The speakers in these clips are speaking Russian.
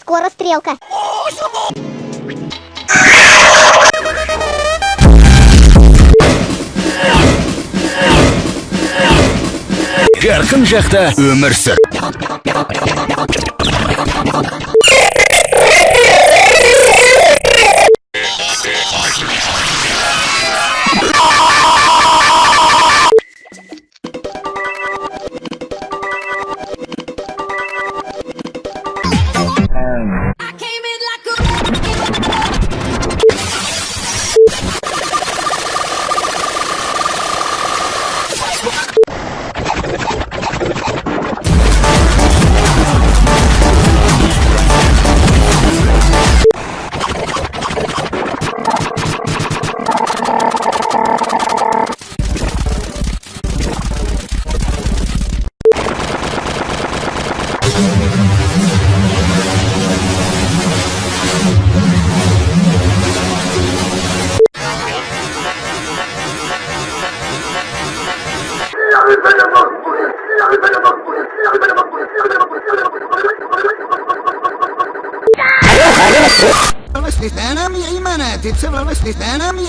Скоро стрелка. Жарқын жақта өмір сүр.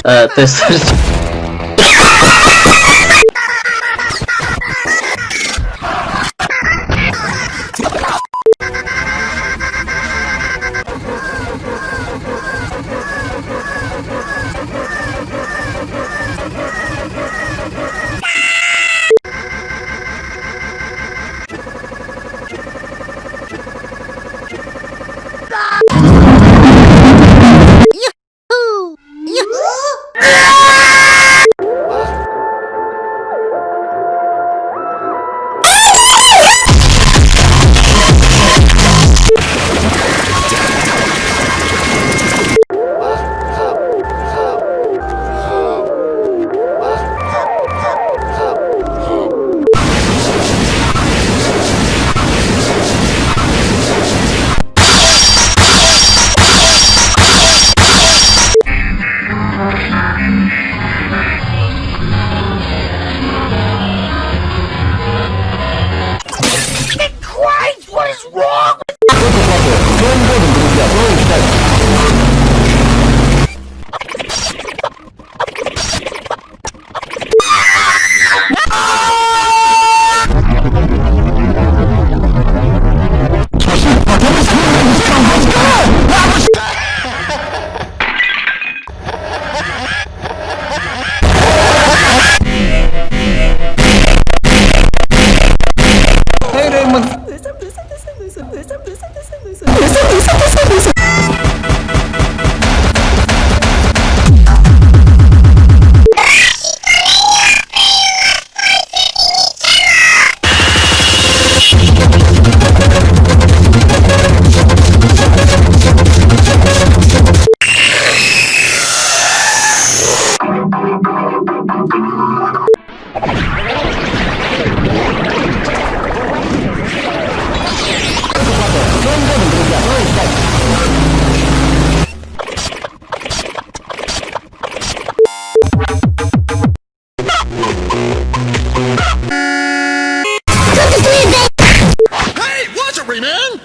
uh, this.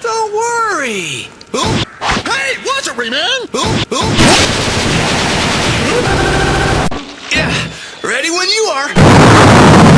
Don't worry! Oop. Hey, watch it, Rayman! Oop, oop. Yeah, ready when you are!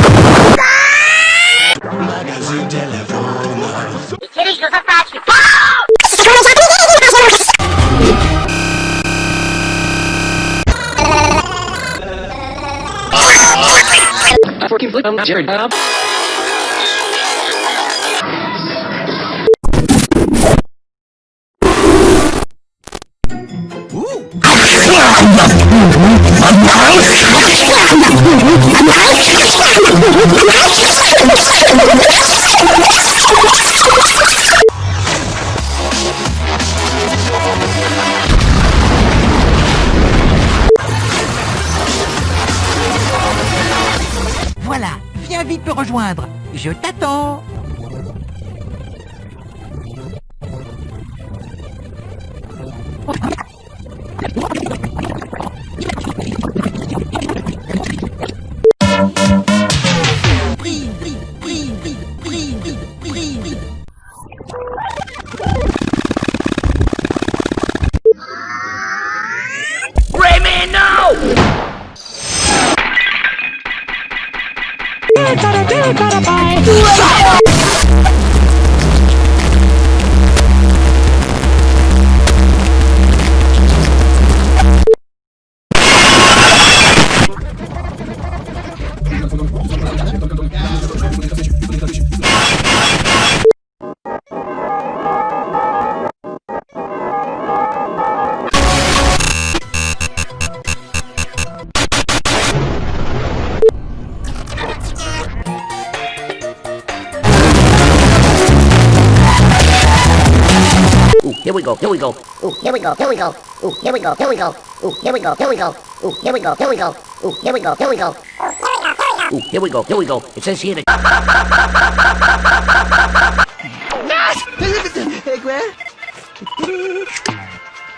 Hãy subscribe cho kênh Ghiền Mì Gõ Để không bỏ lỡ những video hấp dẫn here we go, here we go. Ooh, here we go, here we go. Ooh, here we go, here we go. Ooh, here we go, here we go. Ooh, here we go, here we go. Ooh, here we go, here we go. Ooh, here we go, here we go. It says here that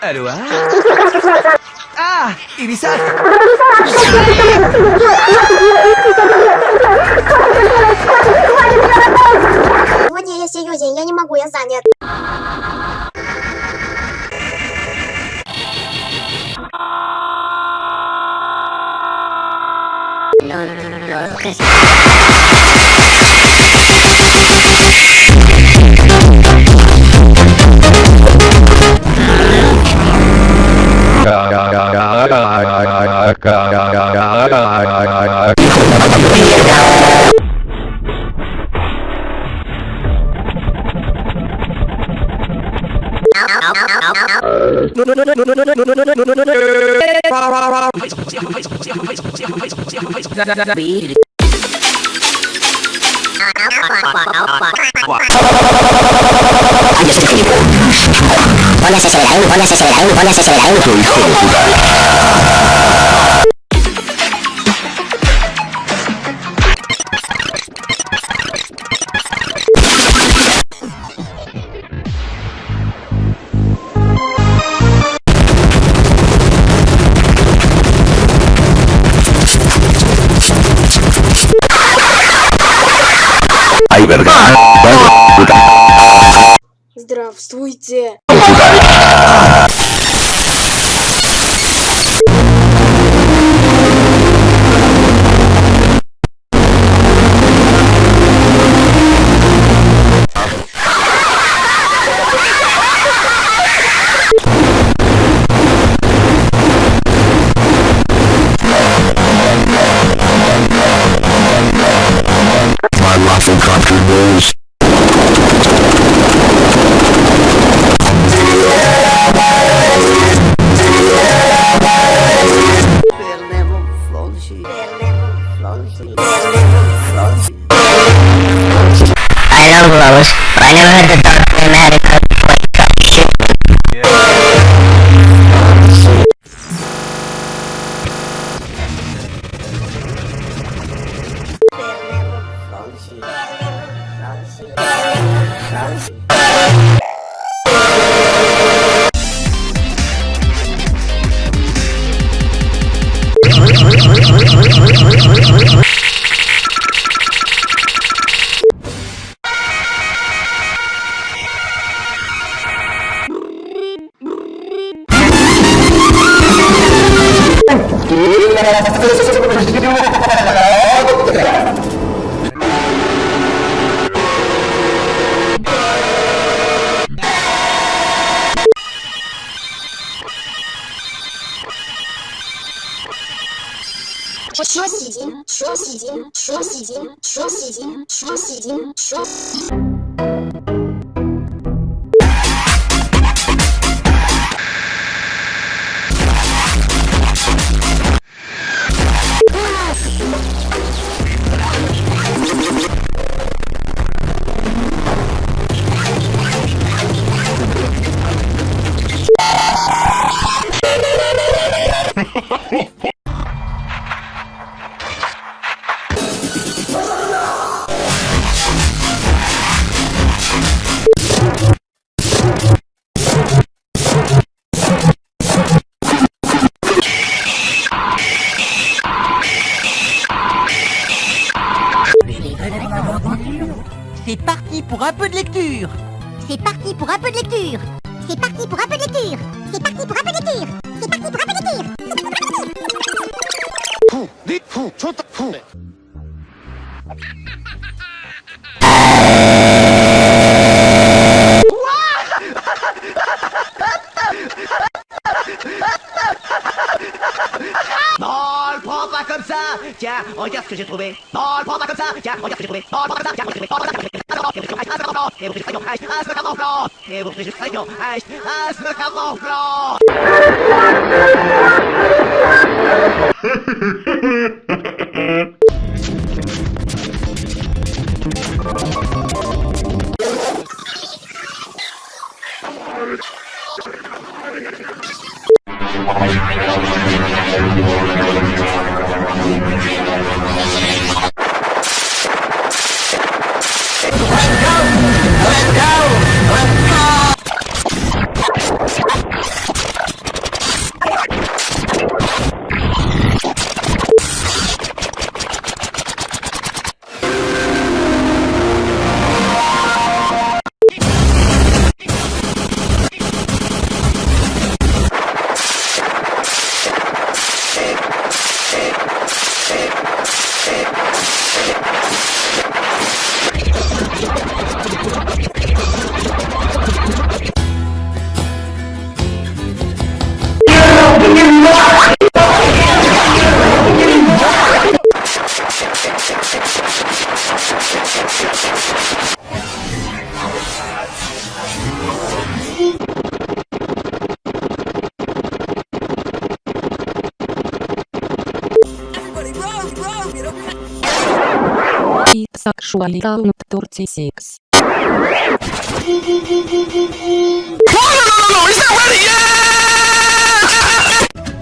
hein Ah Ubisoft Сегодня я серьезен, я не могу, я занят. uh, okay. Póngase sobre la U, póngase sobre la U, póngase sobre la U. Здравствуйте. Non, prends pas comme ça Tiens, regarde ce que j'ai trouvé Non, prends pas comme ça Tiens, regarde ce que j'ai trouvé Non, prends pas comme ça Tiens, regarde ce que j'ai trouvé Et vous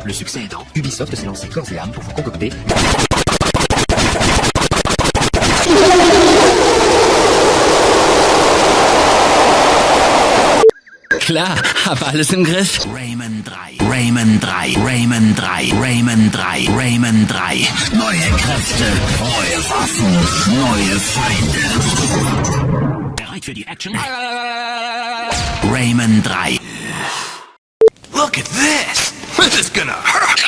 Le succès aidant, Ubisoft s'est lancé corps et âme pour vous concocter Klar, hab alles im Griff. Rayman 3, Rayman 3, Rayman 3, Rayman 3, Rayman 3. Neue Kräfte, neue Waffen, neue Feinde. Bereit für die Action? Rayman 3. Look at this. This is gonna hurt.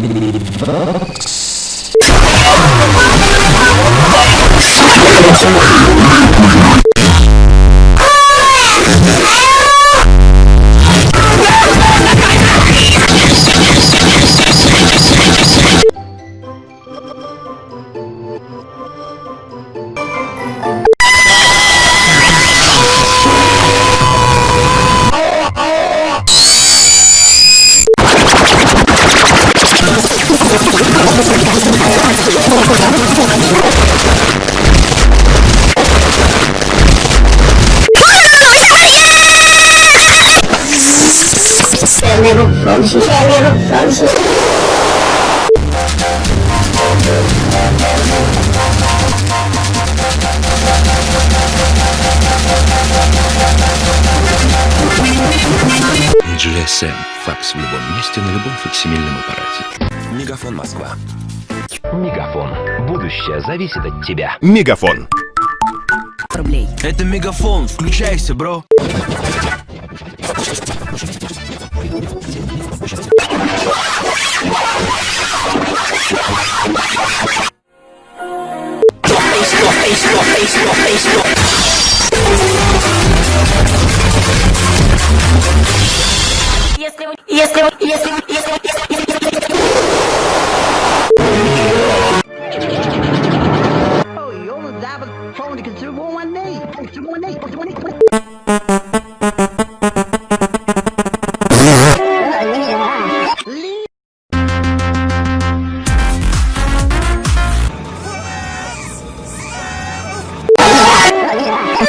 Books. GSM. Факс в любом месте на любом факсимильном аппарате. Мегафон Москва. Мегафон. Будущее зависит от тебя. Мегафон. рублей. Это мегафон, включайся, бро. Если вы, если вы, если вы, если вы, если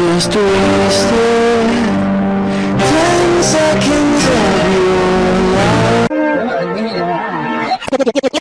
Just wasted ten seconds of your Ten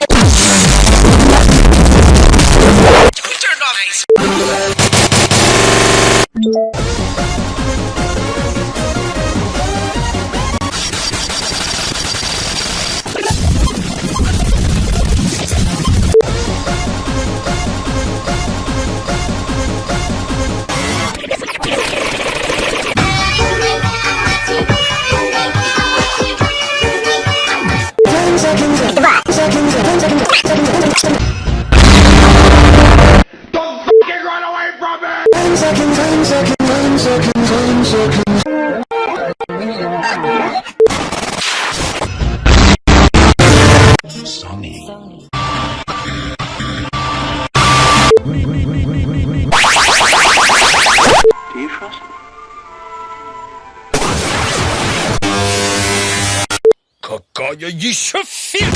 Какая еще фиг?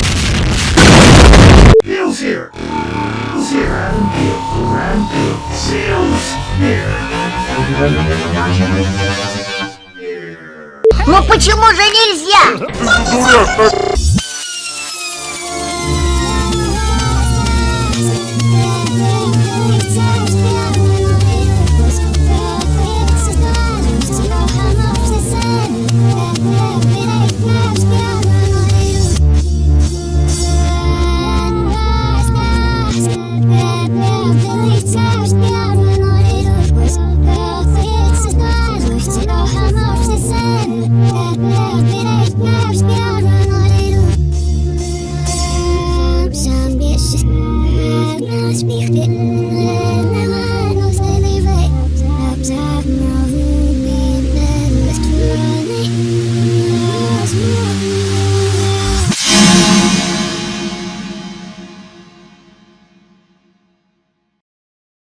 Ну почему же нельзя?